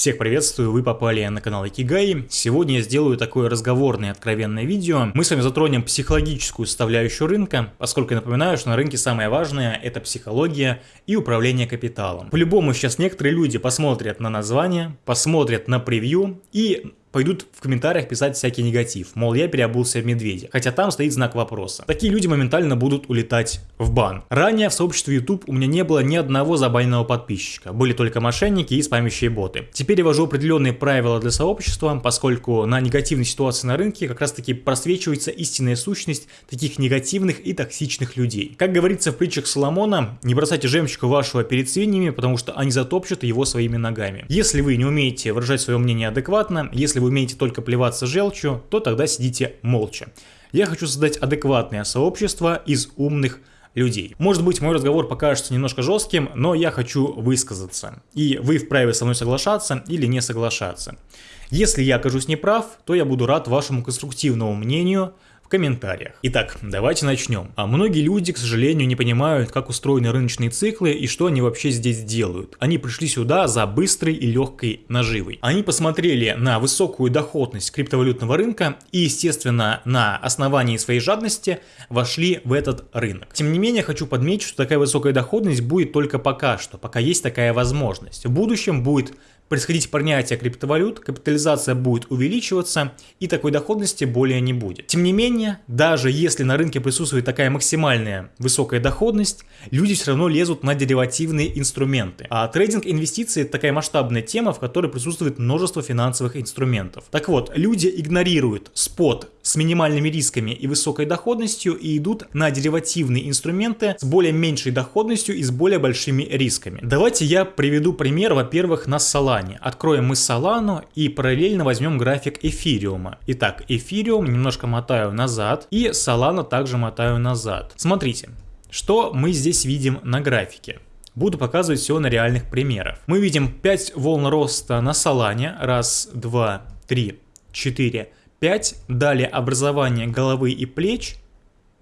Всех приветствую, вы попали на канал Икигай. Сегодня я сделаю такое разговорное откровенное видео. Мы с вами затронем психологическую составляющую рынка, поскольку напоминаю, что на рынке самое важное это психология и управление капиталом. По-любому сейчас некоторые люди посмотрят на название, посмотрят на превью и пойдут в комментариях писать всякий негатив, мол, я переобулся в медведя, хотя там стоит знак вопроса. Такие люди моментально будут улетать в бан. Ранее в сообществе YouTube у меня не было ни одного забаненного подписчика, были только мошенники и спамящие боты. Теперь я ввожу определенные правила для сообщества, поскольку на негативной ситуации на рынке как раз таки просвечивается истинная сущность таких негативных и токсичных людей. Как говорится в притчах Соломона, не бросайте жемчуга вашего перед свиньями, потому что они затопчут его своими ногами. Если вы не умеете выражать свое мнение адекватно, если вы умеете только плеваться желчью, то тогда сидите молча. Я хочу создать адекватное сообщество из умных людей. Может быть, мой разговор покажется немножко жестким, но я хочу высказаться. И вы вправе со мной соглашаться или не соглашаться. Если я окажусь неправ, то я буду рад вашему конструктивному мнению, комментариях. Итак, давайте начнем. А многие люди, к сожалению, не понимают, как устроены рыночные циклы и что они вообще здесь делают. Они пришли сюда за быстрой и легкой наживой. Они посмотрели на высокую доходность криптовалютного рынка и, естественно, на основании своей жадности вошли в этот рынок. Тем не менее, хочу подметить, что такая высокая доходность будет только пока что, пока есть такая возможность. В будущем будет происходить принятие криптовалют, капитализация будет увеличиваться и такой доходности более не будет. Тем не менее, даже если на рынке присутствует такая максимальная высокая доходность, люди все равно лезут на деривативные инструменты. А трейдинг инвестиций это такая масштабная тема, в которой присутствует множество финансовых инструментов. Так вот, люди игнорируют спот с минимальными рисками и высокой доходностью и идут на деривативные инструменты с более меньшей доходностью и с более большими рисками. Давайте я приведу пример, во-первых, на Solana. Откроем мы Solana и параллельно возьмем график эфириума. Итак, эфириум немножко мотаю назад и Solana также мотаю назад. Смотрите, что мы здесь видим на графике. Буду показывать все на реальных примерах. Мы видим 5 волн роста на Солане. Раз, два, три, четыре, 5, далее образование головы и плеч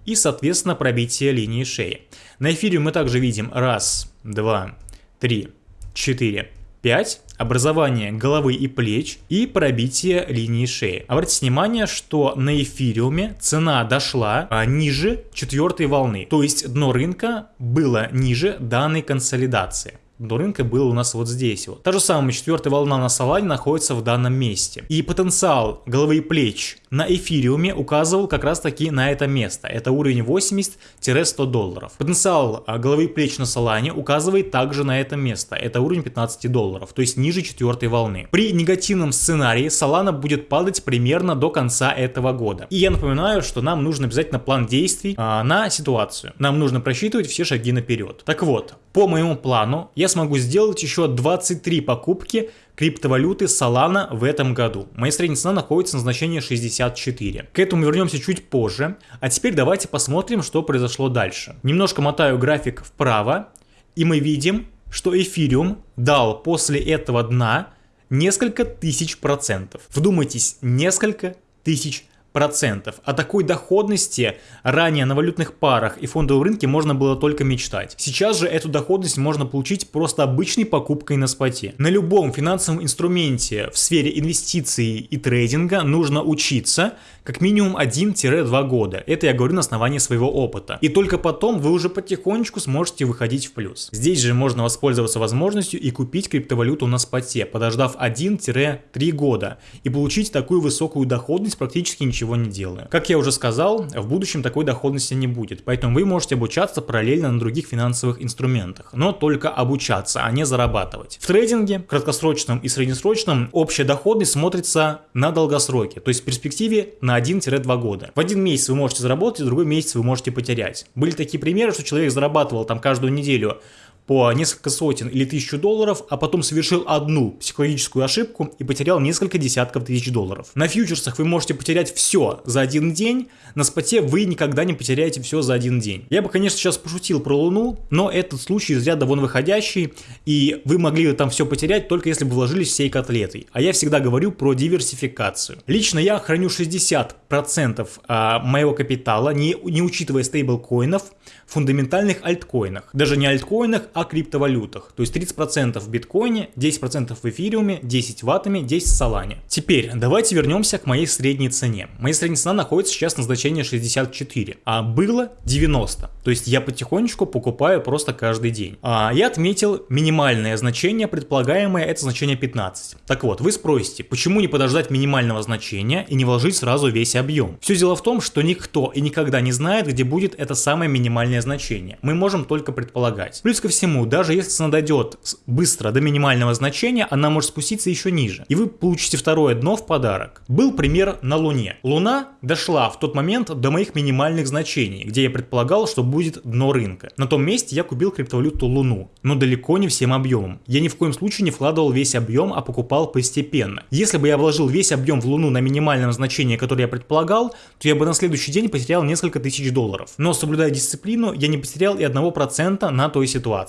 и, соответственно, пробитие линии шеи. На эфире мы также видим раз, два, три, четыре, 5. Образование головы и плеч и пробитие линии шеи. Обратите внимание, что на эфириуме цена дошла а, ниже четвертой волны. То есть дно рынка было ниже данной консолидации до рынка было у нас вот здесь вот. Та же самая четвертая волна на Солане находится в данном месте. И потенциал головы и плеч на эфириуме указывал как раз таки на это место. Это уровень 80-100 долларов. Потенциал а, головы и плеч на Солане указывает также на это место. Это уровень 15 долларов, то есть ниже четвертой волны. При негативном сценарии Солана будет падать примерно до конца этого года. И я напоминаю, что нам нужно обязательно план действий а, на ситуацию. Нам нужно просчитывать все шаги наперед. Так вот, по моему плану я смогу сделать еще 23 покупки криптовалюты Solana в этом году. Моя средняя цена находится на значении 64. К этому вернемся чуть позже. А теперь давайте посмотрим, что произошло дальше. Немножко мотаю график вправо, и мы видим, что эфириум дал после этого дна несколько тысяч процентов. Вдумайтесь, несколько тысяч процентов. О такой доходности ранее на валютных парах и фондовом рынке можно было только мечтать. Сейчас же эту доходность можно получить просто обычной покупкой на споте. На любом финансовом инструменте в сфере инвестиций и трейдинга нужно учиться как минимум 1-2 года. Это я говорю на основании своего опыта. И только потом вы уже потихонечку сможете выходить в плюс. Здесь же можно воспользоваться возможностью и купить криптовалюту на споте, подождав 1-3 года и получить такую высокую доходность практически ничего ничего не делаю. Как я уже сказал, в будущем такой доходности не будет, поэтому вы можете обучаться параллельно на других финансовых инструментах, но только обучаться, а не зарабатывать. В трейдинге, краткосрочном и среднесрочном, общая доходность смотрится на долгосроке, то есть в перспективе на 1-2 года. В один месяц вы можете заработать, в другой месяц вы можете потерять. Были такие примеры, что человек зарабатывал там каждую неделю по несколько сотен или тысячу долларов, а потом совершил одну психологическую ошибку и потерял несколько десятков тысяч долларов. На фьючерсах вы можете потерять все за один день, на споте вы никогда не потеряете все за один день. Я бы, конечно, сейчас пошутил про Луну, но этот случай из ряда вон выходящий, и вы могли там все потерять только если бы вложились всей котлетой. А я всегда говорю про диверсификацию. Лично я храню 60% а, моего капитала, не, не учитывая стейблкоинов, в фундаментальных альткоинах. Даже не альткоинах, о криптовалютах. То есть 30% в биткоине, 10% в эфириуме, 10 в атоме, 10 в солане. Теперь давайте вернемся к моей средней цене. Моя средняя цена находится сейчас на значении 64, а было 90. То есть я потихонечку покупаю просто каждый день. А я отметил минимальное значение, предполагаемое это значение 15. Так вот, вы спросите, почему не подождать минимального значения и не вложить сразу весь объем? Все дело в том, что никто и никогда не знает, где будет это самое минимальное значение. Мы можем только предполагать. Плюс ко всему, даже если цена дойдет быстро до минимального значения, она может спуститься еще ниже. И вы получите второе дно в подарок. Был пример на Луне. Луна дошла в тот момент до моих минимальных значений, где я предполагал, что будет дно рынка. На том месте я купил криптовалюту Луну, но далеко не всем объемом. Я ни в коем случае не вкладывал весь объем, а покупал постепенно. Если бы я вложил весь объем в Луну на минимальном значении, которое я предполагал, то я бы на следующий день потерял несколько тысяч долларов. Но соблюдая дисциплину, я не потерял и 1% на той ситуации.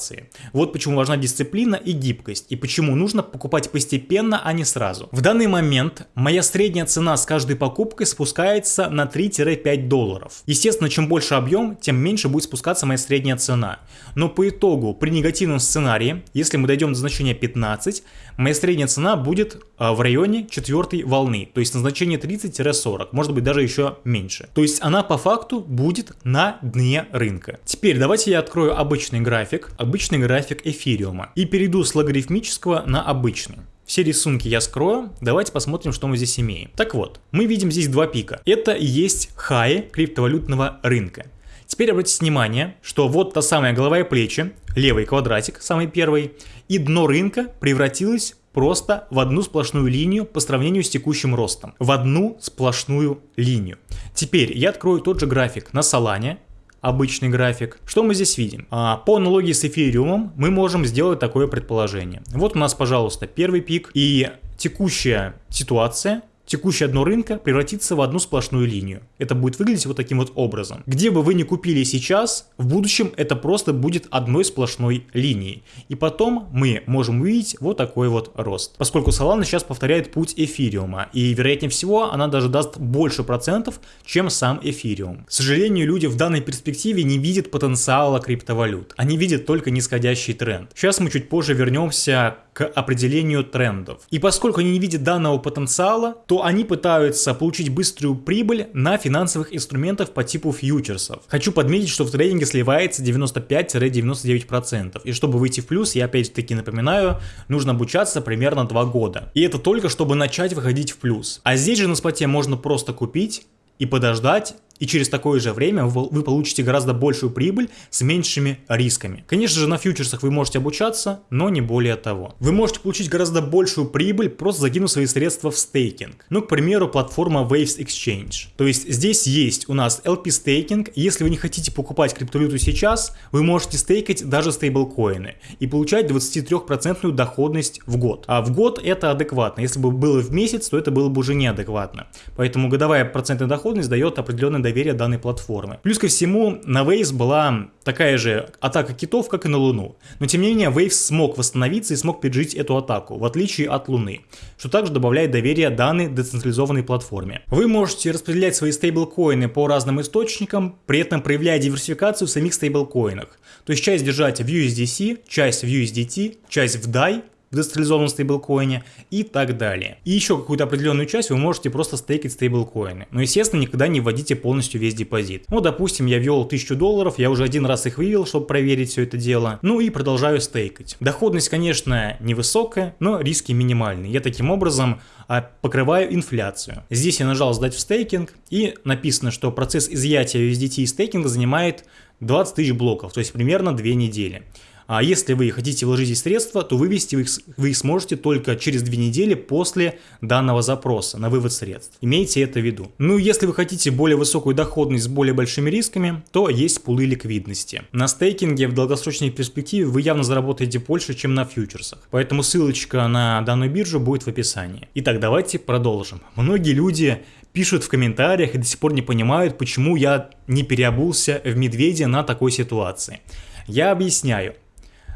Вот почему важна дисциплина и гибкость, и почему нужно покупать постепенно, а не сразу. В данный момент моя средняя цена с каждой покупкой спускается на 3-5 долларов. Естественно, чем больше объем, тем меньше будет спускаться моя средняя цена. Но по итогу, при негативном сценарии, если мы дойдем до значения 15, моя средняя цена будет а, в районе четвертой волны, то есть на значение 30-40, может быть даже еще меньше. То есть она по факту будет на дне рынка. Теперь давайте я открою обычный график, обычный график эфириума и перейду с логарифмического на обычный. Все рисунки я скрою, давайте посмотрим, что мы здесь имеем. Так вот, мы видим здесь два пика. Это и есть хаи криптовалютного рынка. Теперь обратите внимание, что вот та самая голова и плечи, левый квадратик, самый первый, и дно рынка превратилось просто в одну сплошную линию по сравнению с текущим ростом. В одну сплошную линию. Теперь я открою тот же график на Solana, обычный график. Что мы здесь видим? А, по аналогии с эфириумом мы можем сделать такое предположение. Вот у нас, пожалуйста, первый пик и текущая ситуация текущее дно рынка превратится в одну сплошную линию. Это будет выглядеть вот таким вот образом. Где бы вы ни купили сейчас, в будущем это просто будет одной сплошной линией. И потом мы можем увидеть вот такой вот рост. Поскольку Solana сейчас повторяет путь эфириума, и вероятнее всего она даже даст больше процентов, чем сам эфириум. К сожалению, люди в данной перспективе не видят потенциала криптовалют. Они видят только нисходящий тренд. Сейчас мы чуть позже вернемся определению трендов. И поскольку они не видят данного потенциала, то они пытаются получить быструю прибыль на финансовых инструментах по типу фьючерсов. Хочу подметить, что в трейдинге сливается 95-99%. И чтобы выйти в плюс, я опять-таки напоминаю, нужно обучаться примерно 2 года. И это только чтобы начать выходить в плюс. А здесь же на споте можно просто купить и подождать и через такое же время вы получите гораздо большую прибыль с меньшими рисками. Конечно же, на фьючерсах вы можете обучаться, но не более того. Вы можете получить гораздо большую прибыль, просто закинув свои средства в стейкинг. Ну, к примеру, платформа Waves Exchange. То есть здесь есть у нас LP стейкинг. Если вы не хотите покупать криптовалюту сейчас, вы можете стейкать даже стейблкоины и получать 23% доходность в год. А в год это адекватно. Если бы было в месяц, то это было бы уже неадекватно. Поэтому годовая процентная доходность дает определенный доверия данной платформы. Плюс ко всему, на Waves была такая же атака китов, как и на Луну. Но тем не менее, Waves смог восстановиться и смог пережить эту атаку, в отличие от Луны, что также добавляет доверие данной децентрализованной платформе. Вы можете распределять свои стейблкоины по разным источникам, при этом проявляя диверсификацию в самих стейблкоинах. То есть часть держать в USDC, часть в USDT, часть в DAI, в децентрализованном стейблкоине и так далее. И еще какую-то определенную часть вы можете просто стейкать стейблкоины. Но естественно никогда не вводите полностью весь депозит. Ну допустим я ввел 1000 долларов, я уже один раз их вывел, чтобы проверить все это дело. Ну и продолжаю стейкать. Доходность конечно невысокая, но риски минимальные. Я таким образом а, покрываю инфляцию. Здесь я нажал сдать в стейкинг и написано, что процесс изъятия USDT из стейкинга занимает 20 тысяч блоков, то есть примерно 2 недели. А если вы хотите вложить здесь средства, то вывести вы их, вы их сможете только через две недели после данного запроса на вывод средств. Имейте это в виду. Ну, если вы хотите более высокую доходность с более большими рисками, то есть пулы ликвидности. На стейкинге в долгосрочной перспективе вы явно заработаете больше, чем на фьючерсах. Поэтому ссылочка на данную биржу будет в описании. Итак, давайте продолжим. Многие люди пишут в комментариях и до сих пор не понимают, почему я не переобулся в медведя на такой ситуации. Я объясняю.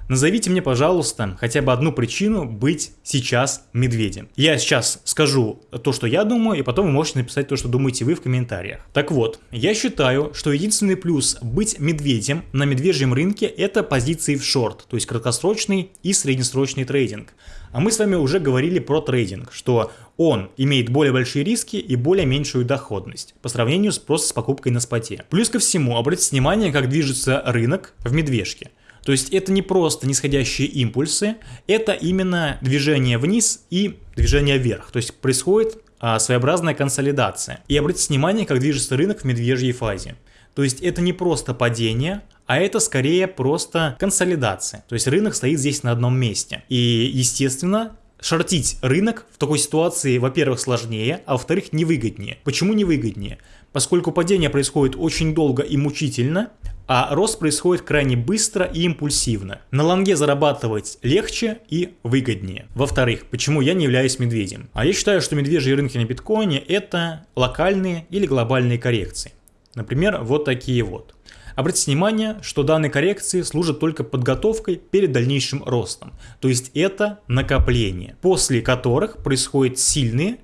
Назовите мне, пожалуйста, хотя бы одну причину быть сейчас медведем. Я сейчас скажу то, что я думаю, и потом вы можете написать то, что думаете вы в комментариях. Так вот, я считаю, что единственный плюс быть медведем на медвежьем рынке это позиции в шорт, то есть краткосрочный и среднесрочный трейдинг. А мы с вами уже говорили про трейдинг, что он имеет более большие риски и более меньшую доходность по сравнению с просто с покупкой на споте. Плюс ко всему, обратите внимание, как движется рынок в медвежке. То есть это не просто нисходящие импульсы, это именно движение вниз и движение вверх. То есть происходит а, своеобразная консолидация. И обратите внимание, как движется рынок в медвежьей фазе. То есть это не просто падение, а это скорее просто консолидация. То есть рынок стоит здесь на одном месте. И, естественно, шортить рынок в такой ситуации, во-первых, сложнее, а во-вторых, невыгоднее. Почему невыгоднее? Поскольку падение происходит очень долго и мучительно, а рост происходит крайне быстро и импульсивно. На лонге зарабатывать легче и выгоднее. Во-вторых, почему я не являюсь медведем? А я считаю, что медвежьи рынки на биткоине это локальные или глобальные коррекции. Например, вот такие вот. Обратите внимание, что данные коррекции служат только подготовкой перед дальнейшим ростом. То есть это накопление, после которых происходят сильные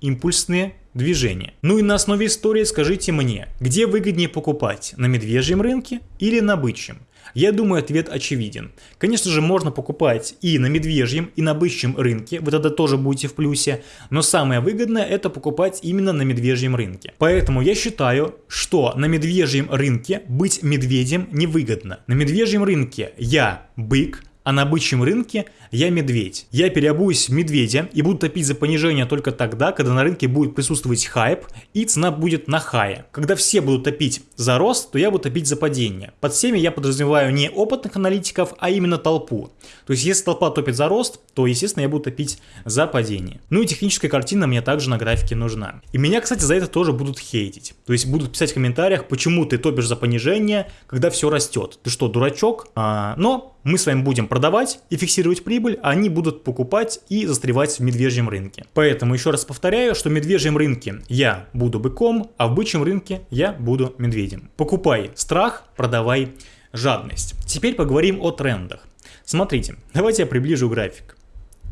импульсные движения. Ну и на основе истории скажите мне, где выгоднее покупать, на медвежьем рынке или на бычьем? Я думаю, ответ очевиден. Конечно же, можно покупать и на медвежьем, и на бычьем рынке, вы тогда тоже будете в плюсе, но самое выгодное это покупать именно на медвежьем рынке. Поэтому я считаю, что на медвежьем рынке быть медведем невыгодно. На медвежьем рынке я бык, а на бычьем рынке я медведь. Я переобуюсь в медведя и буду топить за понижение только тогда, когда на рынке будет присутствовать хайп и цена будет на хае. Когда все будут топить за рост, то я буду топить за падение. Под всеми я подразумеваю не опытных аналитиков, а именно толпу. То есть если толпа топит за рост, то естественно я буду топить за падение. Ну и техническая картина мне также на графике нужна. И меня, кстати, за это тоже будут хейтить. То есть будут писать в комментариях, почему ты топишь за понижение, когда все растет. Ты что, дурачок? А, но мы с вами будем продавать и фиксировать прибыль, а они будут покупать и застревать в медвежьем рынке. Поэтому еще раз повторяю, что в медвежьем рынке я буду быком, а в бычьем рынке я буду медведем. Покупай страх, продавай жадность. Теперь поговорим о трендах. Смотрите, давайте я приближу график.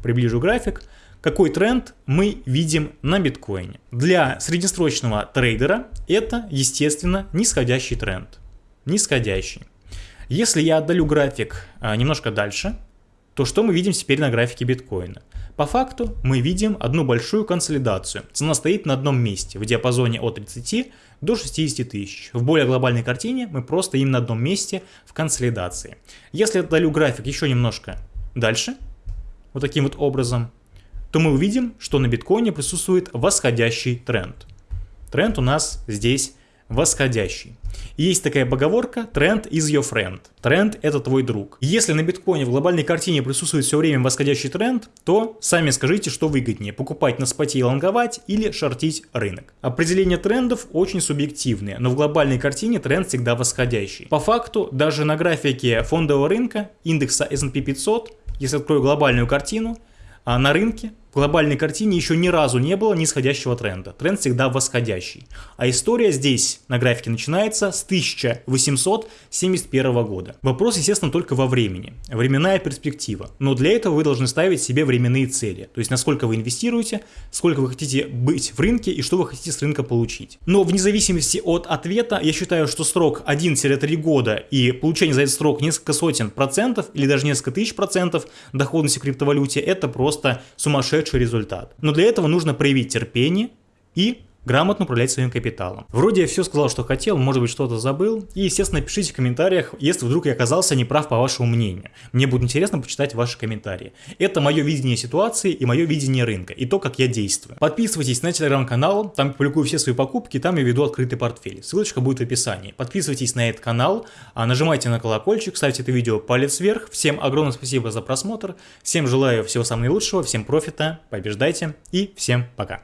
Приближу график. Какой тренд мы видим на биткоине? Для среднесрочного трейдера это, естественно, нисходящий тренд. Нисходящий. Если я отдалю график а, немножко дальше, то что мы видим теперь на графике биткоина? По факту мы видим одну большую консолидацию. Цена стоит на одном месте в диапазоне от 30 до 60 тысяч. В более глобальной картине мы просто стоим на одном месте в консолидации. Если отдалю график еще немножко дальше, вот таким вот образом, то мы увидим, что на биткоине присутствует восходящий тренд. Тренд у нас здесь восходящий. Есть такая поговорка «Тренд is your friend». Тренд – это твой друг. Если на биткоине в глобальной картине присутствует все время восходящий тренд, то сами скажите, что выгоднее – покупать на споте и лонговать или шортить рынок. Определение трендов очень субъективные, но в глобальной картине тренд всегда восходящий. По факту, даже на графике фондового рынка индекса S&P 500, если открою глобальную картину, а на рынке в глобальной картине еще ни разу не было нисходящего тренда. Тренд всегда восходящий. А история здесь на графике начинается с 1871 года. Вопрос, естественно, только во времени. Временная перспектива. Но для этого вы должны ставить себе временные цели. То есть, насколько вы инвестируете, сколько вы хотите быть в рынке и что вы хотите с рынка получить. Но вне зависимости от ответа, я считаю, что срок 1-3 года и получение за этот срок несколько сотен процентов или даже несколько тысяч процентов доходности в криптовалюте, это просто сумасшедший сумасшедший результат. Но для этого нужно проявить терпение и грамотно управлять своим капиталом. Вроде я все сказал, что хотел, может быть что-то забыл. И, естественно, пишите в комментариях, если вдруг я оказался неправ по вашему мнению. Мне будет интересно почитать ваши комментарии. Это мое видение ситуации и мое видение рынка, и то, как я действую. Подписывайтесь на телеграм-канал, там я публикую все свои покупки, там я веду открытый портфель. Ссылочка будет в описании. Подписывайтесь на этот канал, а нажимайте на колокольчик, ставьте это видео палец вверх. Всем огромное спасибо за просмотр, всем желаю всего самого наилучшего, всем профита, побеждайте и всем пока.